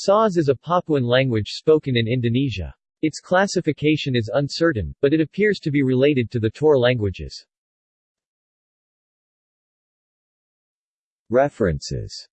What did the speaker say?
Sause is a Papuan language spoken in Indonesia. Its classification is uncertain, but it appears to be related to the Tor languages. References